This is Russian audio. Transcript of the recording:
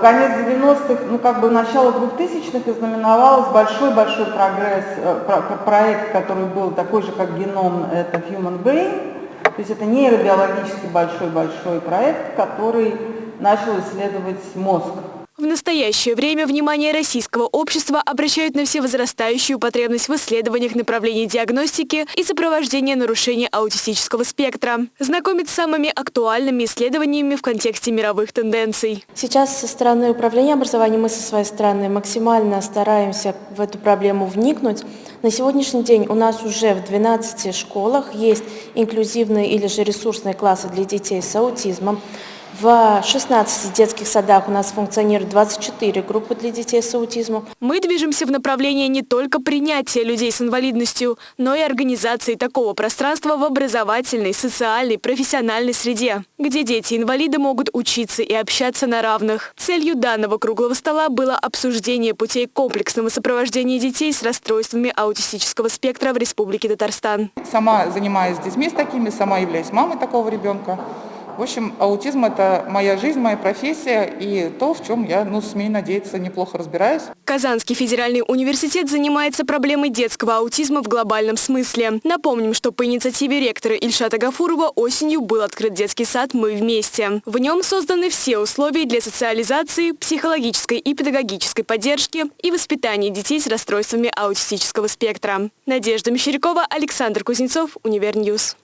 Конец 90-х, ну как бы начало 2000-х знаменовалось большой-большой прогресс, э, проект, который был такой же, как геном, это Human Brain, то есть это нейробиологически большой-большой проект, который начал исследовать мозг. В настоящее время внимание российского общества обращают на всевозрастающую потребность в исследованиях направлений диагностики и сопровождения нарушений аутистического спектра. Знакомить с самыми актуальными исследованиями в контексте мировых тенденций. Сейчас со стороны управления образованием мы со своей стороны максимально стараемся в эту проблему вникнуть. На сегодняшний день у нас уже в 12 школах есть инклюзивные или же ресурсные классы для детей с аутизмом. В 16 детских садах у нас функционирует 24 группы для детей с аутизмом. Мы движемся в направлении не только принятия людей с инвалидностью, но и организации такого пространства в образовательной, социальной, профессиональной среде, где дети-инвалиды могут учиться и общаться на равных. Целью данного круглого стола было обсуждение путей комплексного сопровождения детей с расстройствами аутистического спектра в Республике Татарстан. Сама занимаюсь с детьми с такими, сама являюсь мамой такого ребенка. В общем, аутизм – это моя жизнь, моя профессия и то, в чем я, ну, смею надеяться, неплохо разбираюсь. Казанский федеральный университет занимается проблемой детского аутизма в глобальном смысле. Напомним, что по инициативе ректора Ильшата Гафурова осенью был открыт детский сад «Мы вместе». В нем созданы все условия для социализации, психологической и педагогической поддержки и воспитания детей с расстройствами аутистического спектра. Надежда Мещерякова, Александр Кузнецов, Univer News.